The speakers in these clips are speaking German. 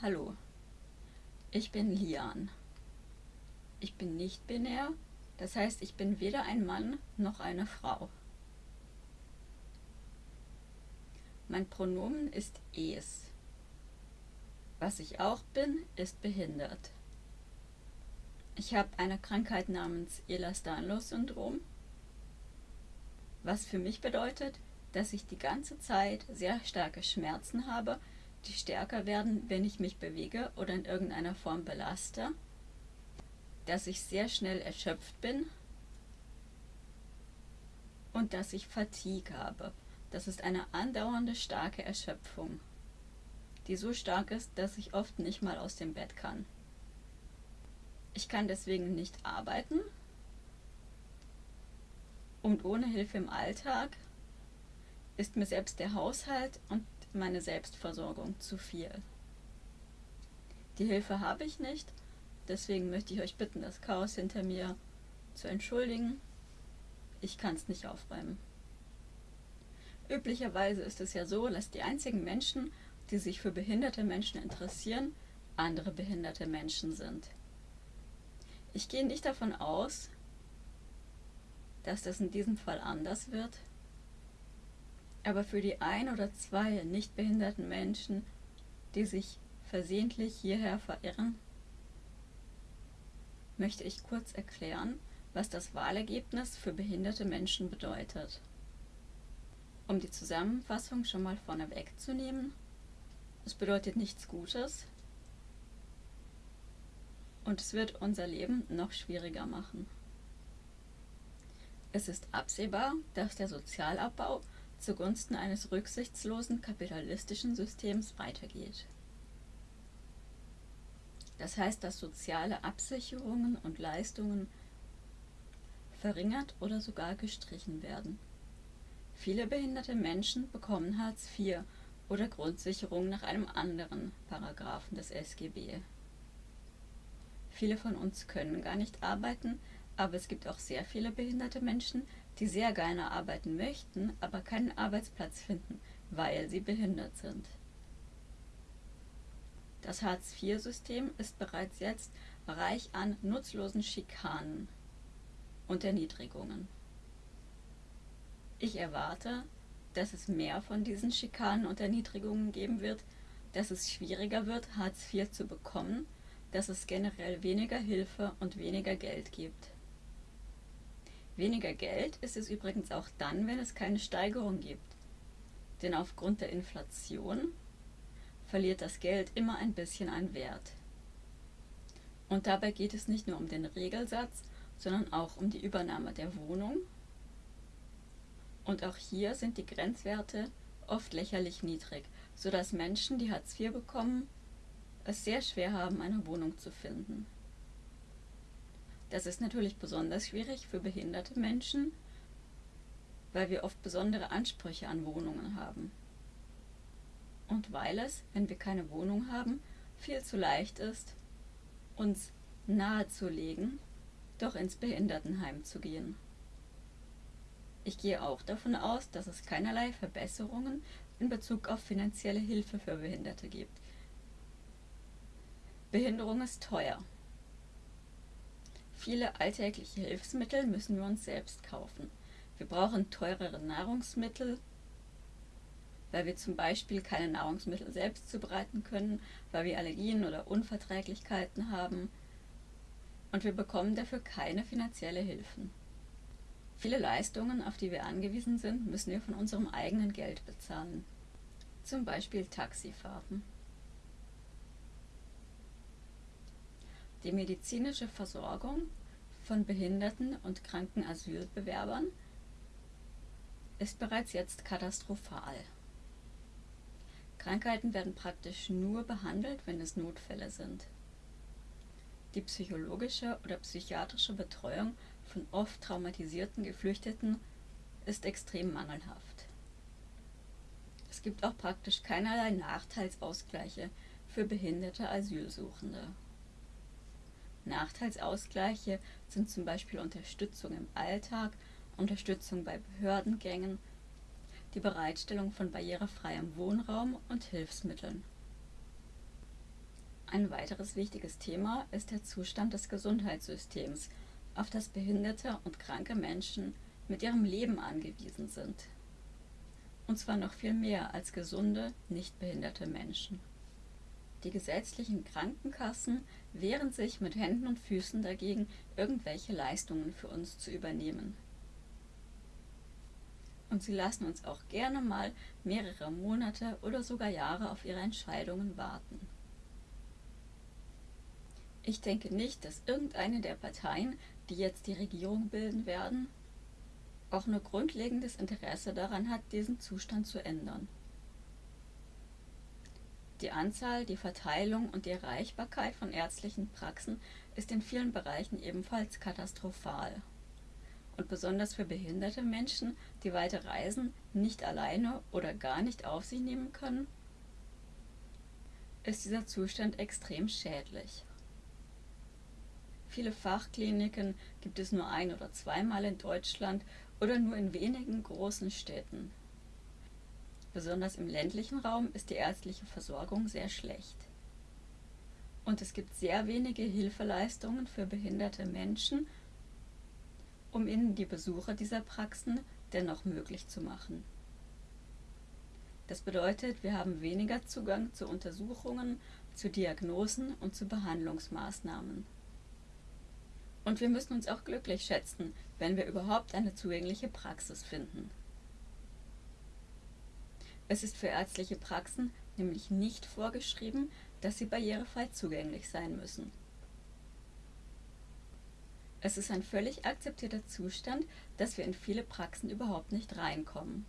Hallo, ich bin Lian. Ich bin nicht binär, das heißt, ich bin weder ein Mann noch eine Frau. Mein Pronomen ist es. Was ich auch bin, ist behindert. Ich habe eine Krankheit namens Ehlers-Danlos-Syndrom, was für mich bedeutet, dass ich die ganze Zeit sehr starke Schmerzen habe, die stärker werden, wenn ich mich bewege oder in irgendeiner Form belaste, dass ich sehr schnell erschöpft bin und dass ich Fatigue habe. Das ist eine andauernde starke Erschöpfung, die so stark ist, dass ich oft nicht mal aus dem Bett kann. Ich kann deswegen nicht arbeiten und ohne Hilfe im Alltag ist mir selbst der Haushalt und meine Selbstversorgung zu viel. Die Hilfe habe ich nicht, deswegen möchte ich euch bitten, das Chaos hinter mir zu entschuldigen. Ich kann es nicht aufräumen. Üblicherweise ist es ja so, dass die einzigen Menschen, die sich für behinderte Menschen interessieren, andere behinderte Menschen sind. Ich gehe nicht davon aus, dass das in diesem Fall anders wird, aber für die ein oder zwei nicht behinderten Menschen, die sich versehentlich hierher verirren, möchte ich kurz erklären, was das Wahlergebnis für behinderte Menschen bedeutet. Um die Zusammenfassung schon mal vorne wegzunehmen, es bedeutet nichts Gutes und es wird unser Leben noch schwieriger machen. Es ist absehbar, dass der Sozialabbau zugunsten eines rücksichtslosen kapitalistischen Systems weitergeht. Das heißt, dass soziale Absicherungen und Leistungen verringert oder sogar gestrichen werden. Viele behinderte Menschen bekommen Hartz IV oder Grundsicherung nach einem anderen Paragraphen des SGB. Viele von uns können gar nicht arbeiten, aber es gibt auch sehr viele behinderte Menschen, die sehr gerne arbeiten möchten, aber keinen Arbeitsplatz finden, weil sie behindert sind. Das Hartz-IV-System ist bereits jetzt reich an nutzlosen Schikanen und Erniedrigungen. Ich erwarte, dass es mehr von diesen Schikanen und Erniedrigungen geben wird, dass es schwieriger wird, Hartz IV zu bekommen, dass es generell weniger Hilfe und weniger Geld gibt. Weniger Geld ist es übrigens auch dann, wenn es keine Steigerung gibt. Denn aufgrund der Inflation verliert das Geld immer ein bisschen an Wert. Und dabei geht es nicht nur um den Regelsatz, sondern auch um die Übernahme der Wohnung. Und auch hier sind die Grenzwerte oft lächerlich niedrig, sodass Menschen, die Hartz IV bekommen, es sehr schwer haben, eine Wohnung zu finden. Das ist natürlich besonders schwierig für behinderte Menschen, weil wir oft besondere Ansprüche an Wohnungen haben. Und weil es, wenn wir keine Wohnung haben, viel zu leicht ist, uns nahezulegen, doch ins Behindertenheim zu gehen. Ich gehe auch davon aus, dass es keinerlei Verbesserungen in Bezug auf finanzielle Hilfe für Behinderte gibt. Behinderung ist teuer. Viele alltägliche Hilfsmittel müssen wir uns selbst kaufen. Wir brauchen teurere Nahrungsmittel, weil wir zum Beispiel keine Nahrungsmittel selbst zubereiten können, weil wir Allergien oder Unverträglichkeiten haben und wir bekommen dafür keine finanzielle Hilfen. Viele Leistungen, auf die wir angewiesen sind, müssen wir von unserem eigenen Geld bezahlen. Zum Beispiel Taxifahrten. Die medizinische Versorgung von behinderten und kranken Asylbewerbern ist bereits jetzt katastrophal. Krankheiten werden praktisch nur behandelt, wenn es Notfälle sind. Die psychologische oder psychiatrische Betreuung von oft traumatisierten Geflüchteten ist extrem mangelhaft. Es gibt auch praktisch keinerlei Nachteilsausgleiche für behinderte Asylsuchende. Nachteilsausgleiche sind zum Beispiel Unterstützung im Alltag, Unterstützung bei Behördengängen, die Bereitstellung von barrierefreiem Wohnraum und Hilfsmitteln. Ein weiteres wichtiges Thema ist der Zustand des Gesundheitssystems, auf das behinderte und kranke Menschen mit ihrem Leben angewiesen sind. Und zwar noch viel mehr als gesunde, nicht behinderte Menschen. Die gesetzlichen Krankenkassen wehren sich mit Händen und Füßen dagegen, irgendwelche Leistungen für uns zu übernehmen. Und sie lassen uns auch gerne mal mehrere Monate oder sogar Jahre auf ihre Entscheidungen warten. Ich denke nicht, dass irgendeine der Parteien, die jetzt die Regierung bilden werden, auch nur grundlegendes Interesse daran hat, diesen Zustand zu ändern. Die Anzahl, die Verteilung und die Erreichbarkeit von ärztlichen Praxen ist in vielen Bereichen ebenfalls katastrophal. Und besonders für behinderte Menschen, die weite Reisen nicht alleine oder gar nicht auf sich nehmen können, ist dieser Zustand extrem schädlich. Viele Fachkliniken gibt es nur ein- oder zweimal in Deutschland oder nur in wenigen großen Städten. Besonders im ländlichen Raum ist die ärztliche Versorgung sehr schlecht. Und es gibt sehr wenige Hilfeleistungen für behinderte Menschen, um ihnen die Besuche dieser Praxen dennoch möglich zu machen. Das bedeutet, wir haben weniger Zugang zu Untersuchungen, zu Diagnosen und zu Behandlungsmaßnahmen. Und wir müssen uns auch glücklich schätzen, wenn wir überhaupt eine zugängliche Praxis finden. Es ist für ärztliche Praxen nämlich nicht vorgeschrieben, dass sie barrierefrei zugänglich sein müssen. Es ist ein völlig akzeptierter Zustand, dass wir in viele Praxen überhaupt nicht reinkommen.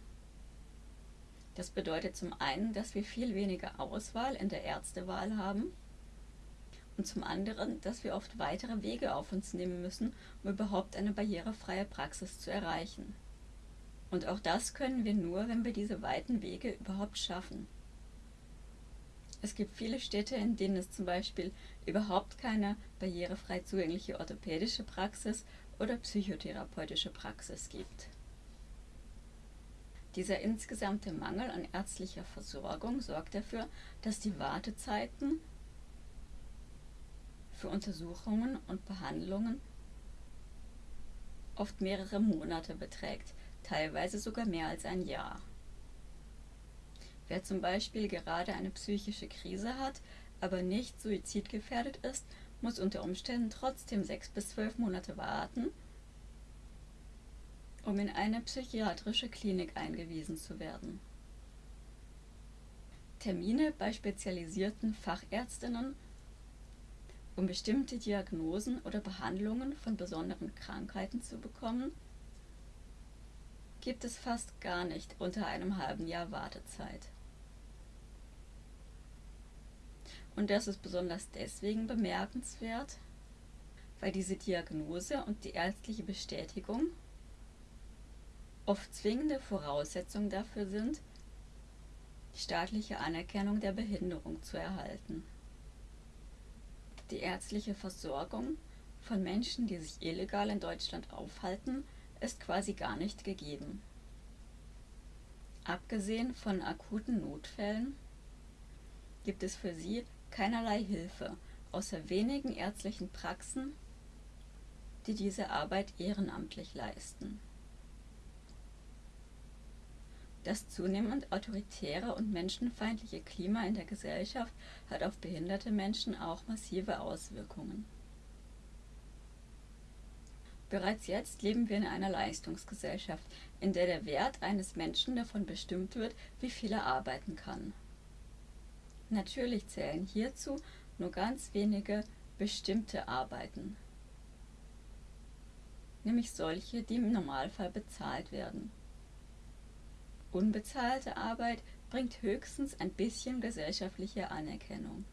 Das bedeutet zum einen, dass wir viel weniger Auswahl in der Ärztewahl haben und zum anderen, dass wir oft weitere Wege auf uns nehmen müssen, um überhaupt eine barrierefreie Praxis zu erreichen. Und auch das können wir nur, wenn wir diese weiten Wege überhaupt schaffen. Es gibt viele Städte, in denen es zum Beispiel überhaupt keine barrierefrei zugängliche orthopädische Praxis oder psychotherapeutische Praxis gibt. Dieser insgesamte Mangel an ärztlicher Versorgung sorgt dafür, dass die Wartezeiten für Untersuchungen und Behandlungen oft mehrere Monate beträgt, teilweise sogar mehr als ein Jahr. Wer zum Beispiel gerade eine psychische Krise hat, aber nicht suizidgefährdet ist, muss unter Umständen trotzdem sechs bis zwölf Monate warten, um in eine psychiatrische Klinik eingewiesen zu werden. Termine bei spezialisierten Fachärztinnen, um bestimmte Diagnosen oder Behandlungen von besonderen Krankheiten zu bekommen, gibt es fast gar nicht unter einem halben Jahr Wartezeit. Und das ist besonders deswegen bemerkenswert, weil diese Diagnose und die ärztliche Bestätigung oft zwingende Voraussetzungen dafür sind, die staatliche Anerkennung der Behinderung zu erhalten. Die ärztliche Versorgung von Menschen, die sich illegal in Deutschland aufhalten, ist quasi gar nicht gegeben. Abgesehen von akuten Notfällen gibt es für sie keinerlei Hilfe, außer wenigen ärztlichen Praxen, die diese Arbeit ehrenamtlich leisten. Das zunehmend autoritäre und menschenfeindliche Klima in der Gesellschaft hat auf behinderte Menschen auch massive Auswirkungen. Bereits jetzt leben wir in einer Leistungsgesellschaft, in der der Wert eines Menschen davon bestimmt wird, wie viel er arbeiten kann. Natürlich zählen hierzu nur ganz wenige bestimmte Arbeiten, nämlich solche, die im Normalfall bezahlt werden. Unbezahlte Arbeit bringt höchstens ein bisschen gesellschaftliche Anerkennung.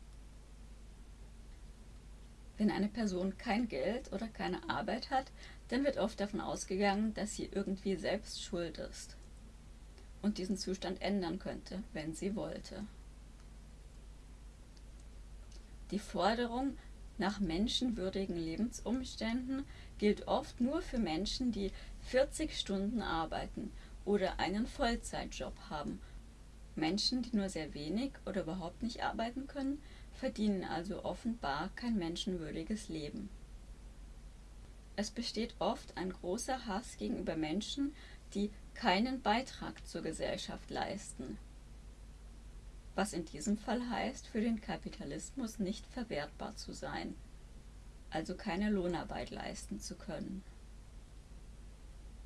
Wenn eine Person kein Geld oder keine Arbeit hat, dann wird oft davon ausgegangen, dass sie irgendwie selbst schuld ist und diesen Zustand ändern könnte, wenn sie wollte. Die Forderung nach menschenwürdigen Lebensumständen gilt oft nur für Menschen, die 40 Stunden arbeiten oder einen Vollzeitjob haben Menschen, die nur sehr wenig oder überhaupt nicht arbeiten können, verdienen also offenbar kein menschenwürdiges Leben. Es besteht oft ein großer Hass gegenüber Menschen, die keinen Beitrag zur Gesellschaft leisten. Was in diesem Fall heißt, für den Kapitalismus nicht verwertbar zu sein, also keine Lohnarbeit leisten zu können.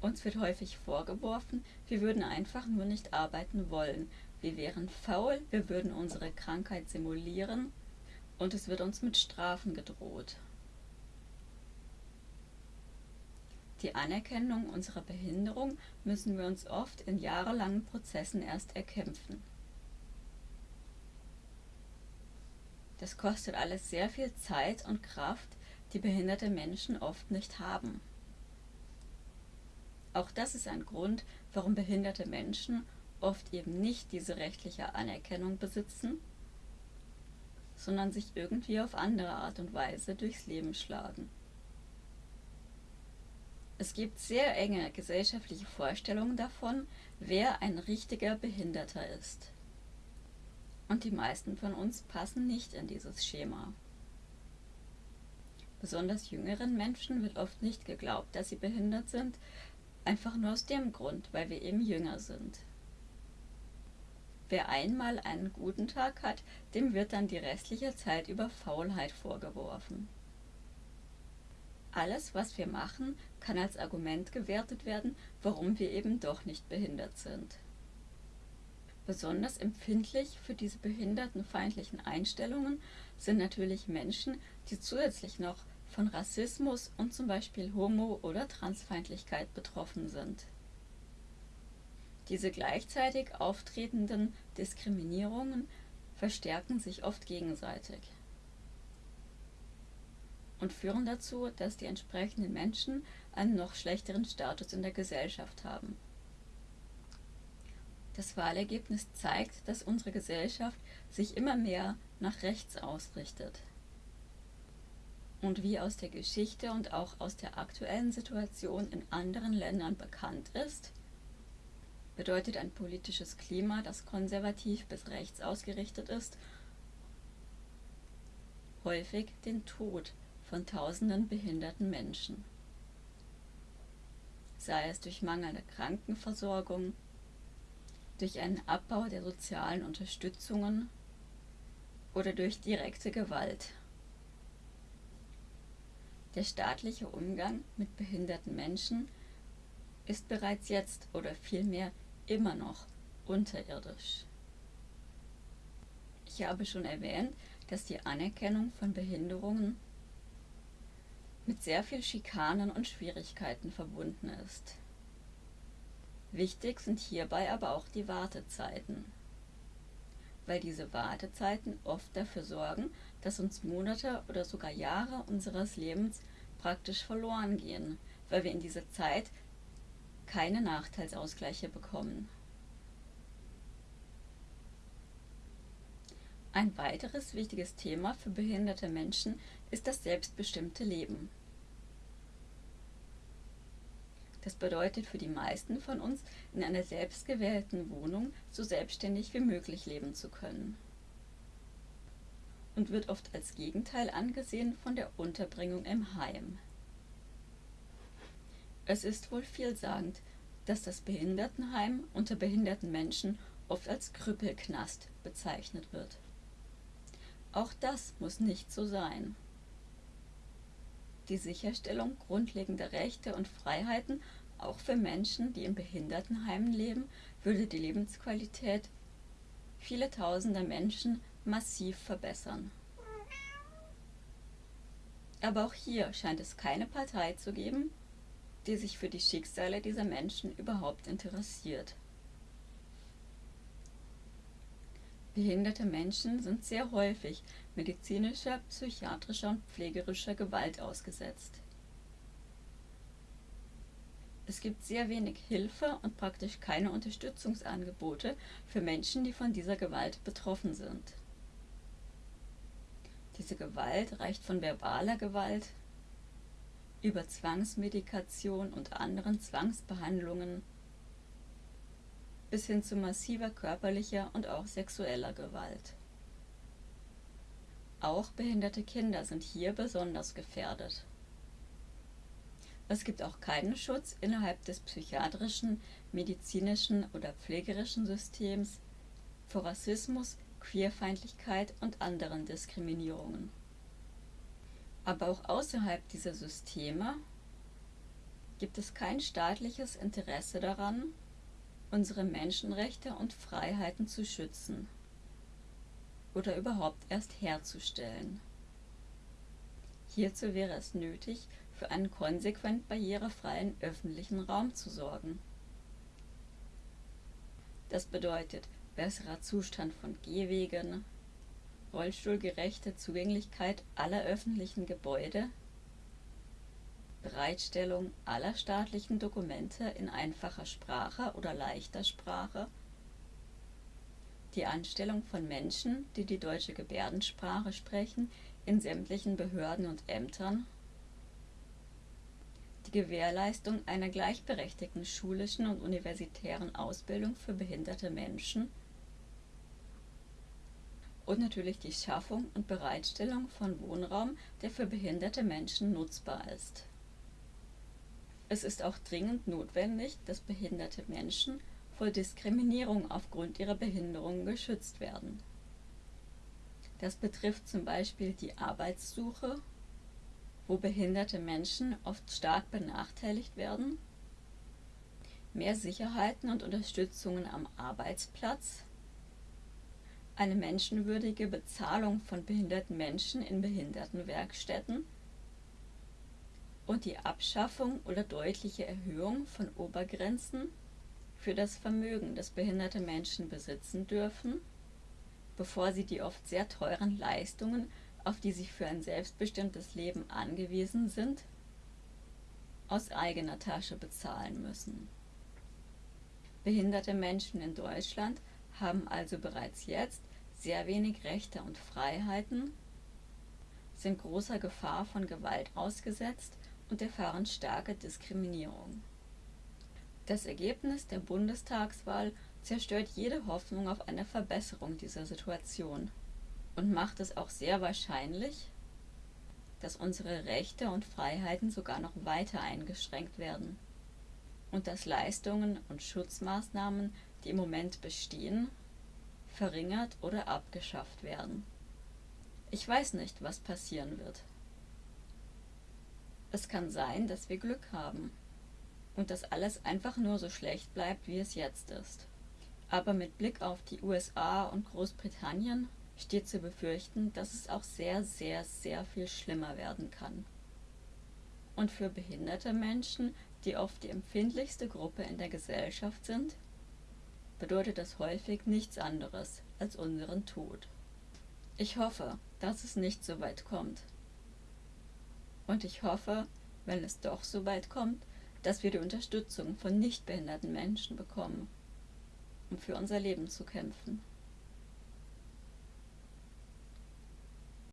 Uns wird häufig vorgeworfen, wir würden einfach nur nicht arbeiten wollen, wir wären faul, wir würden unsere Krankheit simulieren und es wird uns mit Strafen gedroht. Die Anerkennung unserer Behinderung müssen wir uns oft in jahrelangen Prozessen erst erkämpfen. Das kostet alles sehr viel Zeit und Kraft, die behinderte Menschen oft nicht haben. Auch das ist ein Grund, warum behinderte Menschen oft eben nicht diese rechtliche Anerkennung besitzen, sondern sich irgendwie auf andere Art und Weise durchs Leben schlagen. Es gibt sehr enge gesellschaftliche Vorstellungen davon, wer ein richtiger Behinderter ist. Und die meisten von uns passen nicht in dieses Schema. Besonders jüngeren Menschen wird oft nicht geglaubt, dass sie behindert sind, einfach nur aus dem Grund, weil wir eben jünger sind. Wer einmal einen guten Tag hat, dem wird dann die restliche Zeit über Faulheit vorgeworfen. Alles, was wir machen, kann als Argument gewertet werden, warum wir eben doch nicht behindert sind. Besonders empfindlich für diese behindertenfeindlichen Einstellungen sind natürlich Menschen, die zusätzlich noch von Rassismus und zum Beispiel Homo- oder Transfeindlichkeit betroffen sind. Diese gleichzeitig auftretenden Diskriminierungen verstärken sich oft gegenseitig und führen dazu, dass die entsprechenden Menschen einen noch schlechteren Status in der Gesellschaft haben. Das Wahlergebnis zeigt, dass unsere Gesellschaft sich immer mehr nach rechts ausrichtet. Und wie aus der Geschichte und auch aus der aktuellen Situation in anderen Ländern bekannt ist, bedeutet ein politisches Klima, das konservativ bis rechts ausgerichtet ist, häufig den Tod von tausenden behinderten Menschen. Sei es durch mangelnde Krankenversorgung, durch einen Abbau der sozialen Unterstützungen oder durch direkte Gewalt. Der staatliche Umgang mit behinderten Menschen ist bereits jetzt oder vielmehr immer noch unterirdisch. Ich habe schon erwähnt, dass die Anerkennung von Behinderungen mit sehr viel Schikanen und Schwierigkeiten verbunden ist. Wichtig sind hierbei aber auch die Wartezeiten, weil diese Wartezeiten oft dafür sorgen, dass uns Monate oder sogar Jahre unseres Lebens praktisch verloren gehen, weil wir in dieser Zeit keine Nachteilsausgleiche bekommen. Ein weiteres wichtiges Thema für behinderte Menschen ist das selbstbestimmte Leben. Das bedeutet für die meisten von uns, in einer selbstgewählten Wohnung so selbstständig wie möglich leben zu können. Und wird oft als Gegenteil angesehen von der Unterbringung im Heim. Es ist wohl vielsagend, dass das Behindertenheim unter behinderten Menschen oft als Krüppelknast bezeichnet wird. Auch das muss nicht so sein. Die Sicherstellung grundlegender Rechte und Freiheiten auch für Menschen, die in Behindertenheimen leben, würde die Lebensqualität vieler tausender Menschen massiv verbessern. Aber auch hier scheint es keine Partei zu geben, die sich für die Schicksale dieser Menschen überhaupt interessiert. Behinderte Menschen sind sehr häufig medizinischer, psychiatrischer und pflegerischer Gewalt ausgesetzt. Es gibt sehr wenig Hilfe und praktisch keine Unterstützungsangebote für Menschen, die von dieser Gewalt betroffen sind. Diese Gewalt reicht von verbaler Gewalt über Zwangsmedikation und anderen Zwangsbehandlungen bis hin zu massiver körperlicher und auch sexueller Gewalt. Auch behinderte Kinder sind hier besonders gefährdet. Es gibt auch keinen Schutz innerhalb des psychiatrischen, medizinischen oder pflegerischen Systems vor Rassismus, Queerfeindlichkeit und anderen Diskriminierungen. Aber auch außerhalb dieser Systeme gibt es kein staatliches Interesse daran, unsere Menschenrechte und Freiheiten zu schützen oder überhaupt erst herzustellen. Hierzu wäre es nötig, für einen konsequent barrierefreien öffentlichen Raum zu sorgen. Das bedeutet besserer Zustand von Gehwegen, rollstuhlgerechte Zugänglichkeit aller öffentlichen Gebäude, Bereitstellung aller staatlichen Dokumente in einfacher Sprache oder leichter Sprache, die Anstellung von Menschen, die die deutsche Gebärdensprache sprechen, in sämtlichen Behörden und Ämtern, die Gewährleistung einer gleichberechtigten schulischen und universitären Ausbildung für behinderte Menschen und natürlich die Schaffung und Bereitstellung von Wohnraum, der für behinderte Menschen nutzbar ist. Es ist auch dringend notwendig, dass behinderte Menschen vor Diskriminierung aufgrund ihrer Behinderung geschützt werden. Das betrifft zum Beispiel die Arbeitssuche, wo behinderte Menschen oft stark benachteiligt werden, mehr Sicherheiten und Unterstützungen am Arbeitsplatz, eine menschenwürdige Bezahlung von behinderten Menschen in Behindertenwerkstätten und die Abschaffung oder deutliche Erhöhung von Obergrenzen für das Vermögen, das behinderte Menschen besitzen dürfen, bevor sie die oft sehr teuren Leistungen, auf die sie für ein selbstbestimmtes Leben angewiesen sind, aus eigener Tasche bezahlen müssen. Behinderte Menschen in Deutschland haben also bereits jetzt sehr wenig Rechte und Freiheiten, sind großer Gefahr von Gewalt ausgesetzt und erfahren starke Diskriminierung. Das Ergebnis der Bundestagswahl zerstört jede Hoffnung auf eine Verbesserung dieser Situation und macht es auch sehr wahrscheinlich, dass unsere Rechte und Freiheiten sogar noch weiter eingeschränkt werden und dass Leistungen und Schutzmaßnahmen, die im Moment bestehen, verringert oder abgeschafft werden. Ich weiß nicht, was passieren wird. Es kann sein, dass wir Glück haben und dass alles einfach nur so schlecht bleibt, wie es jetzt ist. Aber mit Blick auf die USA und Großbritannien steht zu befürchten, dass es auch sehr, sehr, sehr viel schlimmer werden kann. Und für behinderte Menschen, die oft die empfindlichste Gruppe in der Gesellschaft sind, bedeutet das häufig nichts anderes als unseren Tod. Ich hoffe, dass es nicht so weit kommt. Und ich hoffe, wenn es doch so weit kommt, dass wir die Unterstützung von nichtbehinderten Menschen bekommen, um für unser Leben zu kämpfen.